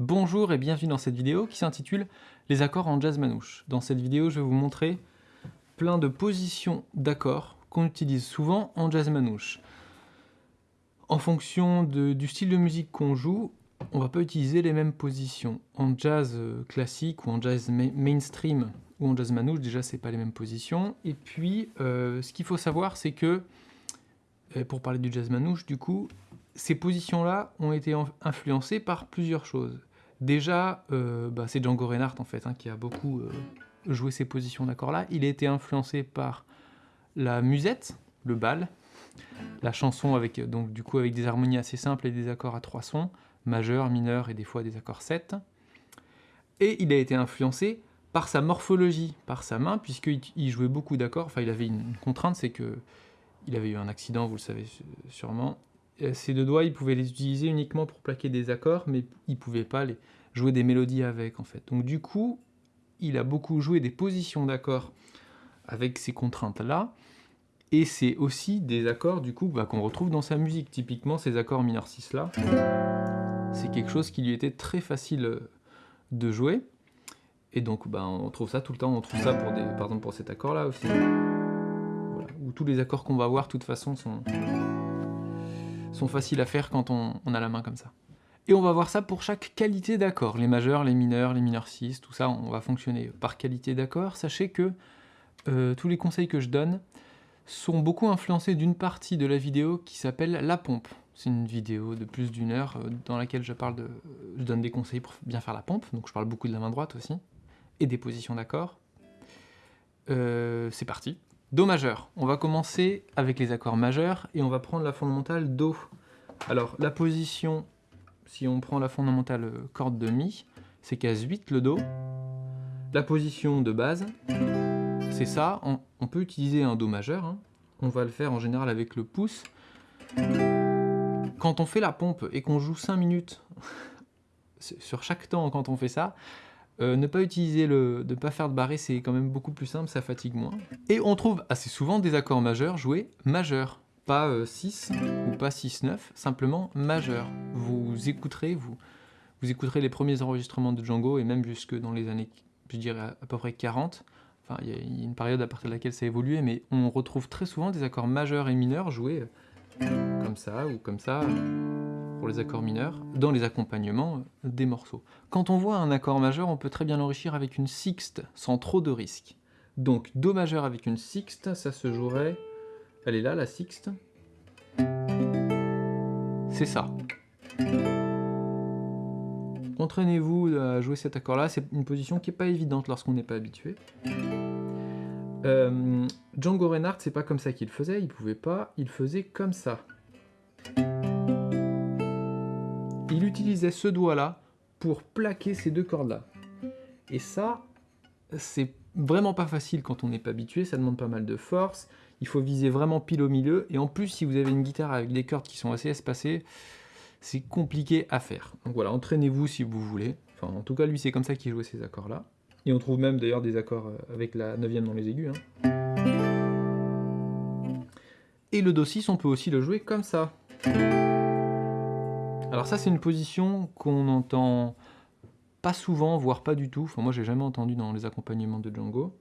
Bonjour et bienvenue dans cette vidéo qui s'intitule Les accords en jazz manouche. Dans cette vidéo, je vais vous montrer plein de positions d'accords qu'on utilise souvent en jazz manouche. En fonction du style de musique qu'on joue, on va pas utiliser les mêmes positions. En jazz euh, classique ou en jazz mainstream ou en jazz manouche, déjà c'est pas les mêmes positions. Et puis, euh, ce qu'il faut savoir, c'est que, euh, pour parler du jazz manouche, du coup, ces positions-là ont été influencées par plusieurs choses. Déjà, euh, bah, c'est Django Reinhardt en fait hein, qui a beaucoup euh, joué ces positions d'accords-là. Il a été influencé par la musette, le bal, la chanson avec donc du coup avec des harmonies assez simples et des accords à trois sons, majeur, mineur et des fois des accords 7. Et il a été influencé par sa morphologie, par sa main, puisqu'il jouait beaucoup d'accords. Enfin, il avait une contrainte, c'est que il avait eu un accident, vous le savez sûrement, ses deux doigts, il pouvait les utiliser uniquement pour plaquer des accords, mais il pouvait pas jouer des mélodies avec, en fait. Donc du coup, il a beaucoup joué des positions d'accords avec ces contraintes-là, et c'est aussi des accords, du coup, bah, qu'on retrouve dans sa musique. Typiquement, ces accords mineur 6-là, c'est quelque chose qui lui était très facile euh, de jouer, et donc bah, on trouve ça tout le temps, on trouve ça pour des, par pour cet accord-là aussi, où tous les accords qu'on va voir, de toute façon, sont sont faciles à faire quand on, a la main comme ça. Et on va voir ça pour chaque qualité d'accord, les majeurs, les mineurs, les mineurs 6, tout ça, on va fonctionner par qualité d'accord. Sachez que euh, tous les conseils que je donne sont beaucoup influencés d'une partie de la vidéo qui s'appelle la pompe. C'est une vidéo de plus d'une heure euh, dans laquelle je, parle donne des conseils pour bien faire la pompe, donc je parle beaucoup de la main droite aussi, et des positions d'accord. Euh, c'est parti Do majeur. On va commencer avec les accords majeurs et on va prendre la fondamentale Do. Alors la position, si on prend la fondamentale euh, corde de Mi, c'est case 8 le Do. La position de base, c'est ça. On, peut utiliser un Do majeur. Hein. On va le faire en général avec le pouce. Quand on fait la pompe et qu'on joue 5 minutes sur chaque temps quand on fait ça, euh, ne pas utiliser le, de pas faire de barré, c'est quand même beaucoup plus simple, ça fatigue moins. Et on trouve assez souvent des accords majeurs joués majeurs, pas 6 euh, ou pas 6-9, simplement majeur. Vous écouterez, vous, vous écouterez les premiers enregistrements de Django, et même jusque dans les années, je dirais à peu près 40, enfin il y, a une période à partir de laquelle ça a évolué, mais on retrouve très souvent des accords majeurs et mineurs joués euh, comme ça ou comme ça accords mineurs, dans les accompagnements des morceaux. Quand on voit un accord majeur, on peut très bien l'enrichir avec une sixte, sans trop de risques. Donc Do majeur avec une sixte, ça se jouerait... Elle est là, la sixte. C'est ça. Entraînez-vous à jouer cet accord-là, c'est une position qui n'est pas évidente lorsqu'on n'est pas habitué. Euh, Django Reinhardt, c'est pas comme ça qu'il faisait, il pouvait pas, il faisait comme ça utilisait ce doigt-là pour plaquer ces deux cordes-là. Et ça, c'est vraiment pas facile quand on n'est pas habitué, ça demande pas mal de force, il faut viser vraiment pile au milieu, et en plus, si vous avez une guitare avec des cordes qui sont assez espacées, c'est compliqué à faire. Donc voilà, entraînez-vous si vous voulez. Enfin, en tout cas, lui, c'est comme ça qu'il jouait ces accords-là. Et on trouve même d'ailleurs des accords euh, avec la neuvième dans les aigus. Hein. Et le Do 6, on peut aussi le jouer comme ça. Alors ça, c'est une position qu'on entend pas souvent, voire pas du tout. Enfin, moi, j'ai jamais entendu dans les accompagnements de Django.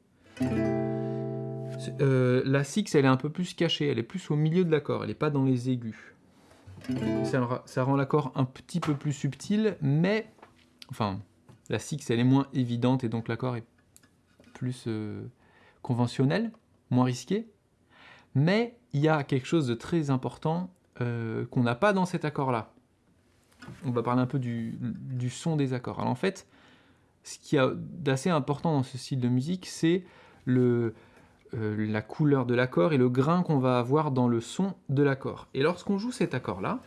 Euh, la six, elle est un peu plus cachée, elle est plus au milieu de l'accord, elle n'est pas dans les aigus. Ça, rend l'accord un petit peu plus subtil, mais... Enfin, la six, elle est moins évidente, et donc l'accord est plus euh, conventionnel, moins risqué. Mais il y a quelque chose de très important euh, qu'on n'a pas dans cet accord-là on va parler un peu du, son des accords. Alors en fait, ce qui a d'assez important dans ce style de musique, c'est euh, la couleur de l'accord et le grain qu'on va avoir dans le son de l'accord. Et lorsqu'on joue cet accord-là,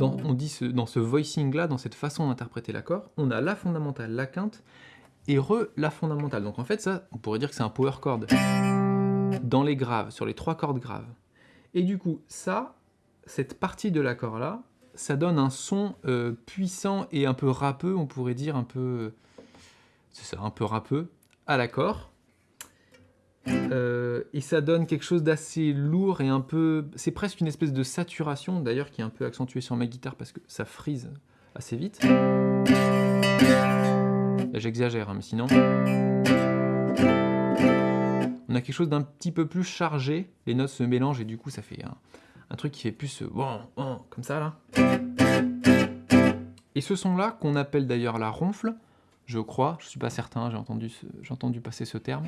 on dit dans ce voicing-là, dans cette façon d'interpréter l'accord, on a la fondamentale, la quinte, et re la fondamentale. Donc en fait, ça, on pourrait dire que c'est un power chord dans les graves, sur les trois cordes graves. Et du coup, ça, cette partie de l'accord-là, ça donne un son euh, puissant et un peu râpeux, on pourrait dire un peu... C'est ça, un peu râpeux, à l'accord. Euh, et ça donne quelque chose d'assez lourd et un peu... C'est presque une espèce de saturation, d'ailleurs, qui est un peu accentuée sur ma guitare parce que ça frise assez vite. J'exagère, hein, mais sinon... On a quelque chose d'un petit peu plus chargé, les notes se mélangent et du coup ça fait un, truc qui fait plus euh, comme ça là. Et ce son-là, qu'on appelle d'ailleurs la ronfle, je crois, je suis pas certain, j'ai entendu, entendu passer ce terme.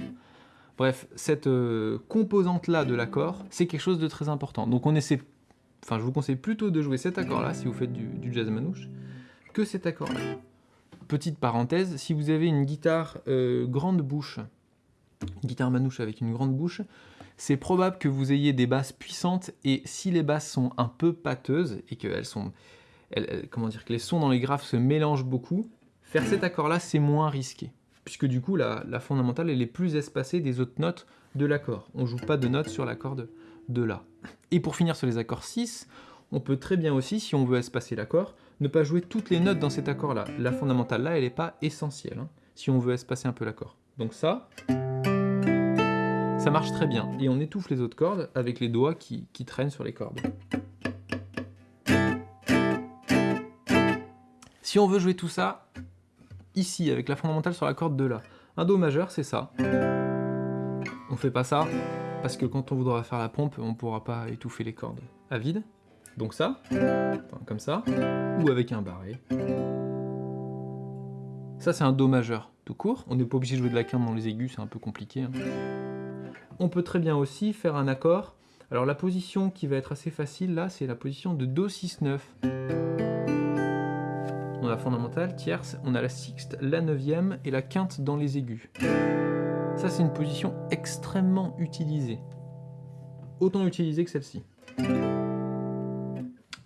Bref, cette euh, composante-là de l'accord, c'est quelque chose de très important. Donc on essaie, enfin je vous conseille plutôt de jouer cet accord-là si vous faites du, jazz manouche, que cet accord-là. Petite parenthèse, si vous avez une guitare euh, grande bouche, une guitare manouche avec une grande bouche, c'est probable que vous ayez des basses puissantes et si les basses sont un peu pâteuses et qu'elles sont, comment dire, que les sons dans les graves se mélangent beaucoup, faire cet accord-là, c'est moins risqué. Puisque du coup, la, fondamentale, elle est plus espacée des autres notes de l'accord. On joue pas de notes sur l'accord de, de La. Et pour finir sur les accords 6, on peut très bien aussi, si on veut espacer l'accord, ne pas jouer toutes les notes dans cet accord-là. La fondamentale là, elle n'est pas essentielle, hein, si on veut espacer un peu l'accord. Donc ça, ça marche très bien. Et on étouffe les autres cordes avec les doigts qui, traînent sur les cordes. Si on veut jouer tout ça, ici, avec la fondamentale sur la corde de La, un Do majeur, c'est ça. On fait pas ça, parce que quand on voudra faire la pompe, on pourra pas étouffer les cordes à vide. Donc ça, comme ça, ou avec un barré. Ça, c'est un Do majeur tout court. On n'est pas obligé de jouer de la quinte dans les aigus, c'est un peu compliqué. Hein. On peut très bien aussi faire un accord. Alors la position qui va être assez facile là, c'est la position de Do 6-9 on a la fondamentale, tierce, on a la sixte, la neuvième et la quinte dans les aigus. Ça, c'est une position extrêmement utilisée. Autant utilisée que celle-ci.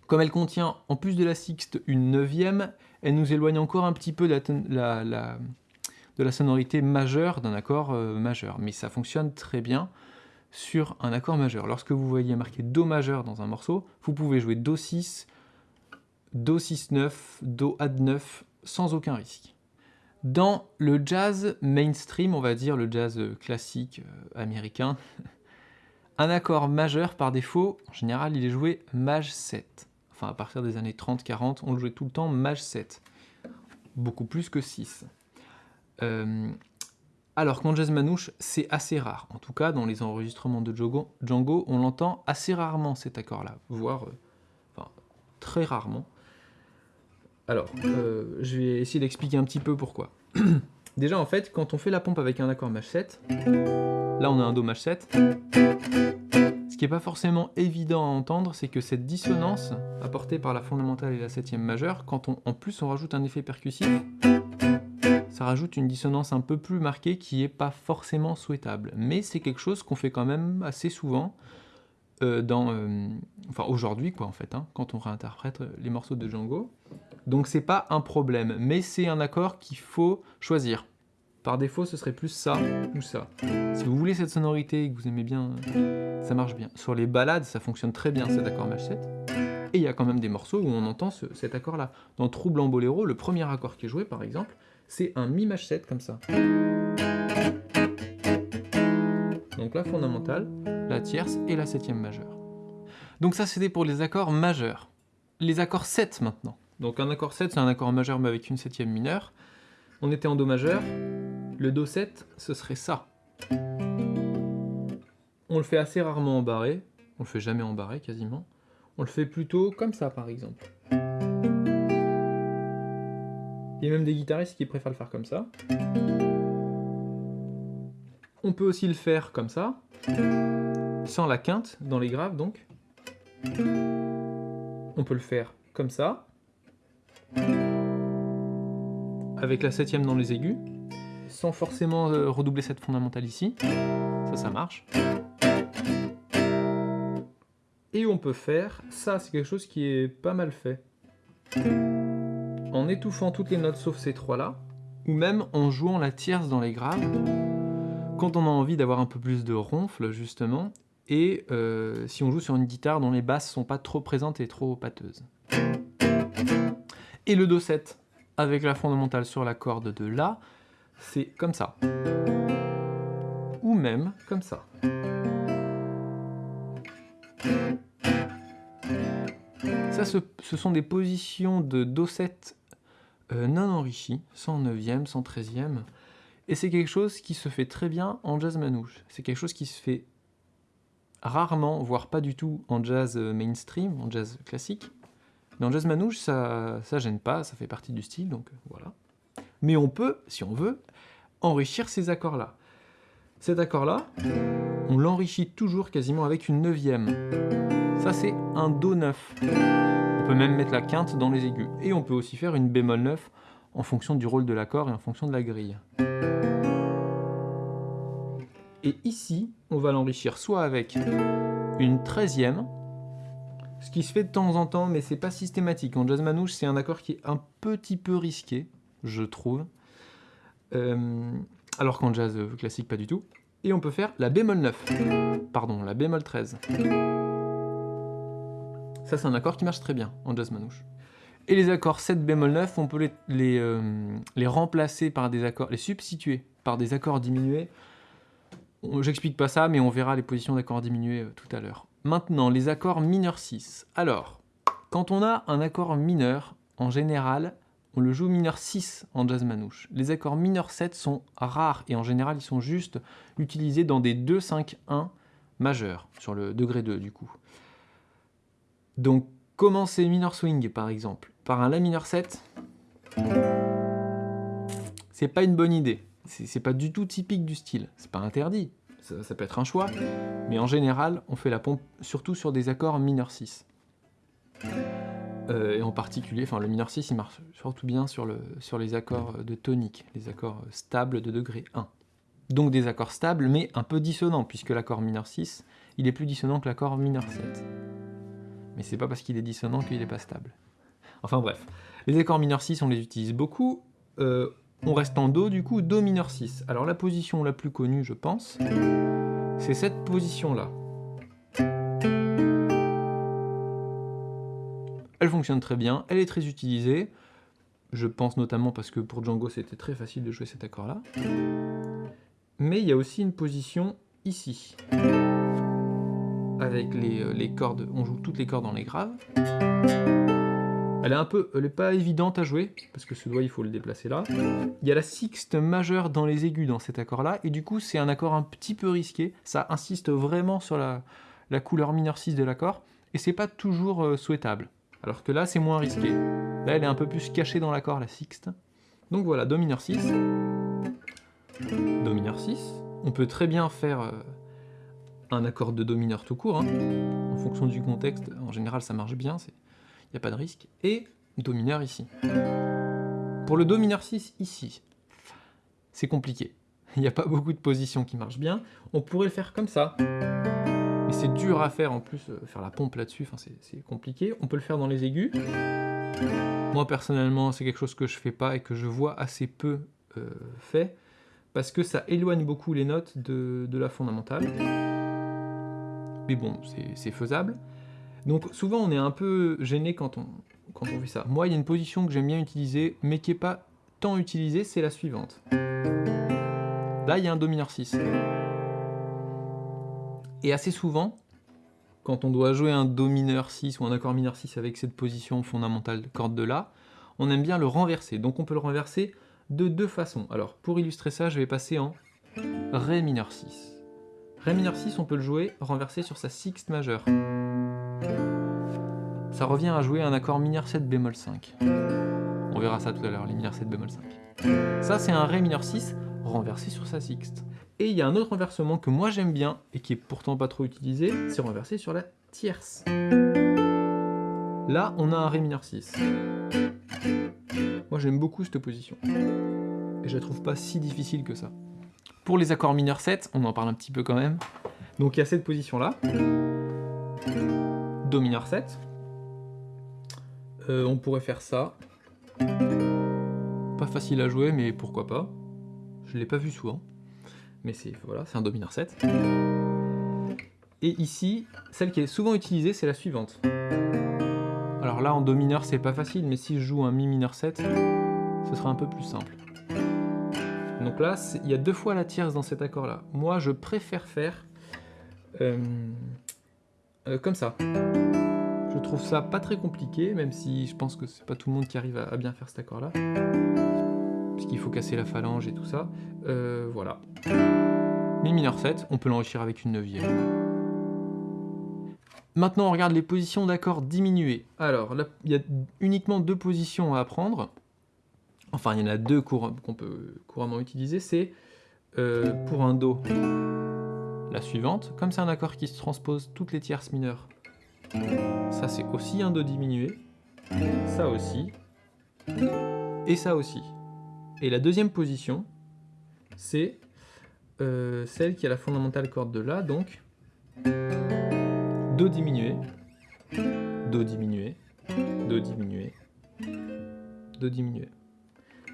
Comme elle contient, en plus de la sixte, une neuvième, elle nous éloigne encore un petit peu de la, sonorité majeure d'un accord euh, majeur. Mais ça fonctionne très bien sur un accord majeur. Lorsque vous voyez marqué Do majeur dans un morceau, vous pouvez jouer Do 6, Do 6-9, Do Ad9, sans aucun risque. Dans le jazz mainstream, on va dire le jazz classique euh, américain, un accord majeur par défaut, en général, il est joué Maj 7. Enfin, à partir des années 30-40, on le jouait tout le temps Maj 7. Beaucoup plus que 6. Euh, alors qu'en jazz manouche, c'est assez rare. En tout cas, dans les enregistrements de Django, on l'entend assez rarement cet accord-là, voire euh, très rarement. Alors, euh, je vais essayer d'expliquer un petit peu pourquoi. Déjà, en fait, quand on fait la pompe avec un accord Maj 7, là on a un Do Maj 7, ce qui n'est pas forcément évident à entendre, c'est que cette dissonance apportée par la fondamentale et la septième majeure, quand on, en plus on rajoute un effet percussif, ça rajoute une dissonance un peu plus marquée qui n'est pas forcément souhaitable. Mais c'est quelque chose qu'on fait quand même assez souvent, euh, dans, euh, enfin aujourd'hui quoi en fait, hein, quand on réinterprète les morceaux de Django. Donc c'est pas un problème, mais c'est un accord qu'il faut choisir. Par défaut, ce serait plus ça ou ça. Si vous voulez cette sonorité et que vous aimez bien, ça marche bien. Sur les balades, ça fonctionne très bien cet accord Maj 7. Et il y a quand même des morceaux où on entend cet accord-là. Dans Trouble en Boléro, le premier accord qui est joué, par exemple, c'est un Mi Maj 7 comme ça. Donc la fondamentale, la tierce et la septième majeure. Donc ça, c'était pour les accords majeurs. Les accords 7 maintenant. Donc un accord 7, c'est un accord majeur mais avec une septième mineure. On était en Do majeur. Le Do 7, ce serait ça. On le fait assez rarement en barré. On le fait jamais en barré quasiment. On le fait plutôt comme ça par exemple. Il y a même des guitaristes qui préfèrent le faire comme ça. On peut aussi le faire comme ça, sans la quinte, dans les graves donc. On peut le faire comme ça, avec la septième dans les aigus, sans forcément euh, redoubler cette fondamentale ici. Ça, ça marche. Et on peut faire, ça c'est quelque chose qui est pas mal fait, en étouffant toutes les notes sauf ces trois-là, ou même en jouant la tierce dans les graves, quand on a envie d'avoir un peu plus de ronfle justement, et euh, si on joue sur une guitare dont les basses sont pas trop présentes et trop pâteuses et le Do 7 avec la fondamentale sur la corde de La, c'est comme ça. Ou même comme ça. Ça Ça, ce, ce sont des positions de Do7 euh, non enrichies, 109e, 113e, et c'est quelque chose qui se fait très bien en jazz manouche. C'est quelque chose qui se fait rarement, voire pas du tout en jazz euh, mainstream, en jazz classique. Mais en jazz manouche, ça, ça gêne pas, ça fait partie du style, donc euh, voilà. Mais on peut, si on veut, enrichir ces accords-là. Cet accord-là, on l'enrichit toujours quasiment avec une neuvième. Ça, c'est un Do 9. Peut même mettre la quinte dans les aigus. Et on peut aussi faire une bémol 9 en fonction du rôle de l'accord et en fonction de la grille. Et ici, on va l'enrichir soit avec une treizième, ce qui se fait de temps en temps, mais c'est pas systématique. En jazz manouche, c'est un accord qui est un petit peu risqué, je trouve. Euh, alors qu'en jazz classique, pas du tout. Et on peut faire la bémol 9, pardon, la bémol 13. Ça, c'est un accord qui marche très bien en jazz manouche. Et les accords 7 bémol 9, on peut les, euh, les remplacer par des accords, les substituer par des accords diminués J'explique pas ça, mais on verra les positions d'accords diminués euh, tout à l'heure. Maintenant, les accords mineurs 6. Alors, quand on a un accord mineur, en général, on le joue mineur 6 en jazz manouche. Les accords mineurs 7 sont rares et en général, ils sont juste utilisés dans des 2, 5, 1 majeurs, sur le degré 2 du coup. Donc, commencer mineur swing par exemple, par un La mineur 7, c'est pas une bonne idée c'est pas du tout typique du style. C'est pas interdit, ça, peut être un choix, mais en général, on fait la pompe surtout sur des accords mineur 6. Euh, et en particulier, enfin le mineur 6, il marche surtout bien sur, sur les accords de tonique, les accords stables de degré 1. Donc des accords stables, mais un peu dissonants, puisque l'accord mineur 6, il est plus dissonant que l'accord mineur 7. Mais c'est pas parce qu'il est dissonant qu'il n'est pas stable. Enfin bref, les accords mineurs 6, on les utilise beaucoup. Euh, on reste en Do, du coup, Do mineur 6. Alors la position la plus connue, je pense, c'est cette position-là. Elle fonctionne très bien, elle est très utilisée. Je pense notamment parce que pour Django, c'était très facile de jouer cet accord-là. Mais il y a aussi une position ici. Avec les, euh, les cordes, on joue toutes les cordes dans les graves. Elle est un peu, elle est pas évidente à jouer, parce que ce doigt, il faut le déplacer là. Il y a la sixte majeure dans les aigus dans cet accord-là, et du coup, c'est un accord un petit peu risqué. Ça insiste vraiment sur la, couleur mineur 6 de l'accord, et c'est pas toujours euh, souhaitable. Alors que là, c'est moins risqué. Là, elle est un peu plus cachée dans l'accord, la sixte. Donc voilà, Do mineur 6. Do mineur 6. On peut très bien faire euh, un accord de Do mineur tout court, hein. en fonction du contexte. En général, ça marche bien, il n'y a pas de risque. Et Do mineur ici. Pour le Do mineur 6 ici, c'est compliqué. Il n'y a pas beaucoup de positions qui marchent bien. On pourrait le faire comme ça. Mais c'est dur à faire en plus, euh, faire la pompe là-dessus, c'est compliqué. On peut le faire dans les aigus. Moi personnellement, c'est quelque chose que je fais pas et que je vois assez peu euh, fait, parce que ça éloigne beaucoup les notes de la fondamentale. Mais bon, c'est faisable. Donc souvent on est un peu gêné quand on, quand on fait ça. Moi il y a une position que j'aime bien utiliser, mais qui n'est pas tant utilisée, c'est la suivante. Là il y a un Do mineur 6. Et assez souvent, quand on doit jouer un Do mineur 6 ou un accord mineur 6 avec cette position fondamentale de corde de La, on aime bien le renverser. Donc on peut le renverser de deux façons. Alors pour illustrer ça, je vais passer en Ré mineur 6. Ré mineur 6, on peut le jouer renversé sur sa sixte majeure ça revient à jouer un accord mineur 7 bémol 5. On verra ça tout à l'heure, les mineurs 7 bémol 5. Ça, c'est un Ré mineur 6 renversé sur sa sixte. Et il y a un autre renversement que moi j'aime bien, et qui est pourtant pas trop utilisé, c'est renversé sur la tierce. Là, on a un Ré mineur 6. Moi j'aime beaucoup cette position. Et je la trouve pas si difficile que ça. Pour les accords mineurs 7, on en parle un petit peu quand même. Donc il y a cette position-là. Do mineur 7. Euh, on pourrait faire ça. Pas facile à jouer, mais pourquoi pas. Je l'ai pas vu souvent. Mais c'est voilà, un Do mineur 7. Et ici, celle qui est souvent utilisée, c'est la suivante. Alors là, en Do mineur, c'est pas facile, mais si je joue un Mi mineur 7, ce sera un peu plus simple. Donc là, il y a deux fois la tierce dans cet accord-là. Moi, je préfère faire euh, euh, comme ça Je trouve ça pas très compliqué, même si je pense que c'est pas tout le monde qui arrive à, bien faire cet accord-là. Puisqu'il faut casser la phalange et tout ça. Euh, voilà. Mi mineur 7, on peut l'enrichir avec une neuvième. Maintenant, on regarde les positions d'accords diminués. Alors, il y a uniquement deux positions à apprendre. Enfin, il y en a deux qu'on peut couramment utiliser. C'est euh, pour un Do, la suivante. Comme c'est un accord qui se transpose toutes les tierces mineures, ça c'est aussi un Do diminué, ça aussi, et ça aussi. Et la deuxième position, c'est euh, celle qui a la fondamentale corde de La, donc Do diminué, Do diminué, Do diminué, Do diminué.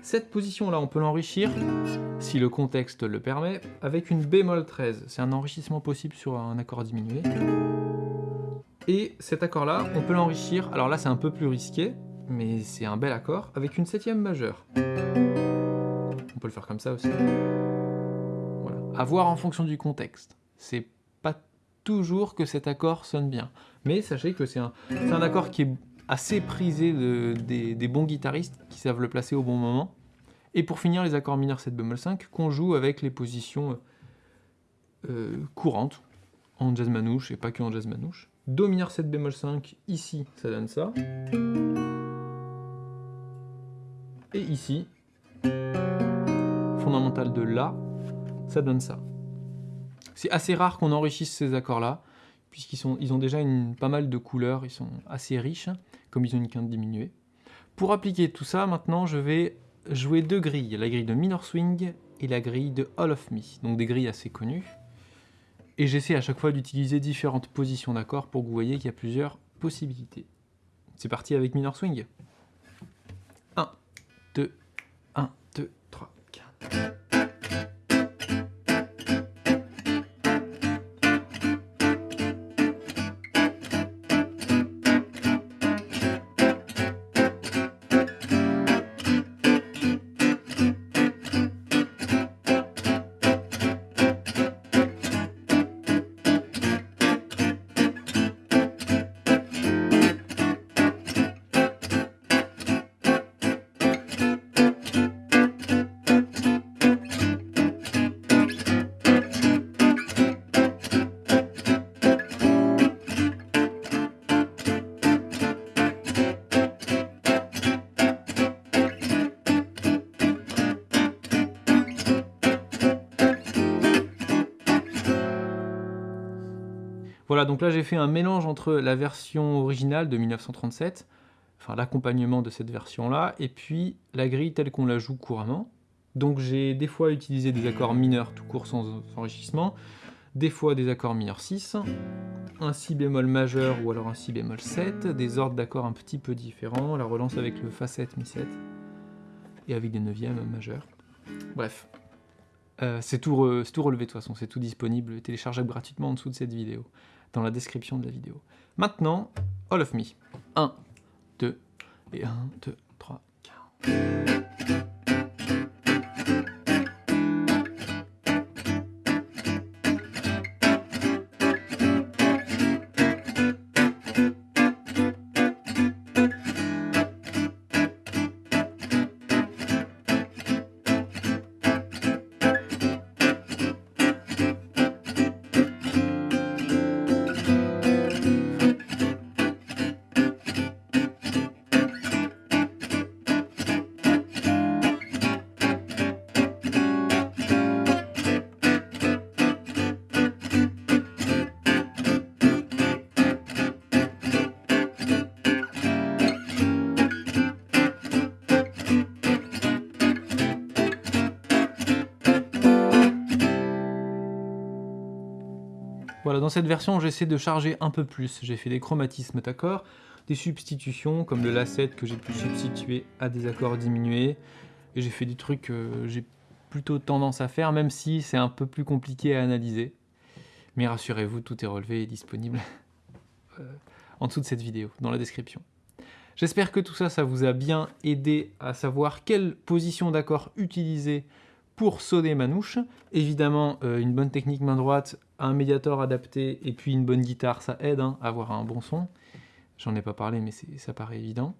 Cette position-là, on peut l'enrichir, si le contexte le permet, avec une bémol 13. C'est un enrichissement possible sur un accord diminué. Et cet accord-là, on peut l'enrichir, alors là c'est un peu plus risqué, mais c'est un bel accord, avec une septième majeure. On peut le faire comme ça aussi. Voilà. À voir en fonction du contexte. C'est pas toujours que cet accord sonne bien. Mais sachez que c'est un, un accord qui est assez prisé des, bons guitaristes qui savent le placer au bon moment. Et pour finir, les accords mineurs 7 bémol 5 qu'on joue avec les positions euh, courantes en jazz manouche et pas que en jazz manouche. Do mineur 7 bémol 5, ici, ça donne ça. Et ici, fondamental de La, ça donne ça. C'est assez rare qu'on enrichisse ces accords-là puisqu'ils ils ont déjà une, pas mal de couleurs, ils sont assez riches, comme ils ont une quinte diminuée. Pour appliquer tout ça, maintenant, je vais jouer deux grilles, la grille de Minor Swing et la grille de All of Me, donc des grilles assez connues. Et j'essaie à chaque fois d'utiliser différentes positions d'accords pour que vous voyez qu'il y a plusieurs possibilités. C'est parti avec Minor Swing. 1, 2, 1, 2, 3, 4. Voilà, donc là j'ai fait un mélange entre la version originale de 1937, enfin l'accompagnement de cette version-là, et puis la grille telle qu'on la joue couramment. Donc j'ai des fois utilisé des accords mineurs tout court sans enrichissement, des fois des accords mineurs 6, un si bémol majeur ou alors un si bémol 7, des ordres d'accords un petit peu différents, la relance avec le fa 7, mi 7, et avec des neuvièmes majeurs. Bref, euh, c'est tout, tout, relevé de toute façon, c'est tout disponible, téléchargeable gratuitement en dessous de cette vidéo dans la description de la vidéo. Maintenant, All of Me. 1, 2, et 1, 2, 3, 4. Dans cette version, j'essaie de charger un peu plus. J'ai fait des chromatismes d'accords, des substitutions, comme le La7 que j'ai pu substituer à des accords diminués. Et j'ai fait des trucs que j'ai plutôt tendance à faire, même si c'est un peu plus compliqué à analyser. Mais rassurez-vous, tout est relevé et disponible euh, en dessous de cette vidéo, dans la description. J'espère que tout ça, ça vous a bien aidé à savoir quelle position d'accord utiliser pour sonner manouche. Évidemment, euh, une bonne technique main droite, un médiator adapté et puis une bonne guitare, ça aide hein, à avoir un bon son. J'en ai pas parlé, mais ça paraît évident.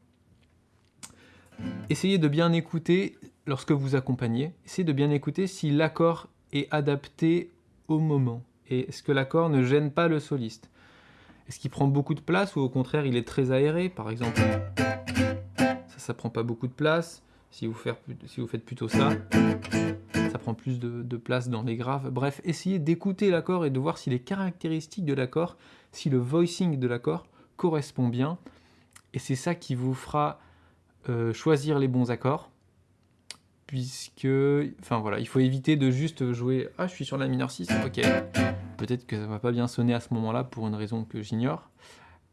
Essayez de bien écouter lorsque vous accompagnez. Essayez de bien écouter si l'accord est adapté au moment. Et est-ce que l'accord ne gêne pas le soliste? Est-ce qu'il prend beaucoup de place ou au contraire il est très aéré? Par exemple, ça, ça prend pas beaucoup de place. Si vous, faites plutôt ça, prend plus de, place dans les graves. Bref, essayez d'écouter l'accord et de voir si les caractéristiques de l'accord, si le voicing de l'accord correspond bien. Et c'est ça qui vous fera euh, choisir les bons accords. Puisque, enfin voilà, il faut éviter de juste jouer « Ah, je suis sur la mineur 6, ok ». Peut-être que ça va pas bien sonner à ce moment-là pour une raison que j'ignore.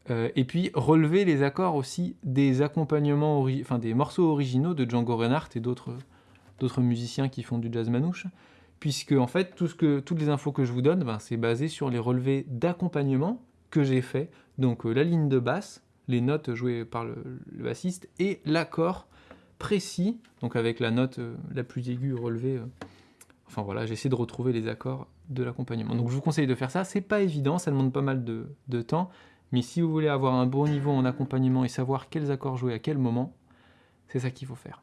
Euh, et puis relever les accords aussi des accompagnements, enfin des morceaux originaux de Django Reinhardt et d'autres musiciens qui font du jazz manouche, puisque en fait tout ce que, toutes les infos que je vous donne, ben, c'est basé sur les relevés d'accompagnement que j'ai fait, donc euh, la ligne de basse, les notes jouées par le, bassiste et l'accord précis, donc avec la note euh, la plus aiguë relevée. enfin voilà, j'essaie de retrouver les accords de l'accompagnement. Donc je vous conseille de faire ça, c'est pas évident, ça demande pas mal de temps, mais si vous voulez avoir un bon niveau en accompagnement et savoir quels accords jouer à quel moment, c'est ça qu'il faut faire.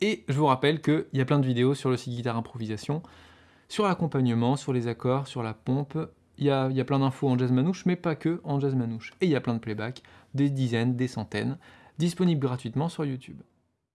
Et je vous rappelle qu'il y a plein de vidéos sur le site Guitare Improvisation, sur l'accompagnement, sur les accords, sur la pompe. Il y a, plein d'infos en jazz manouche, mais pas que en jazz manouche. Et il y a plein de playback, des dizaines, des centaines, disponibles gratuitement sur YouTube.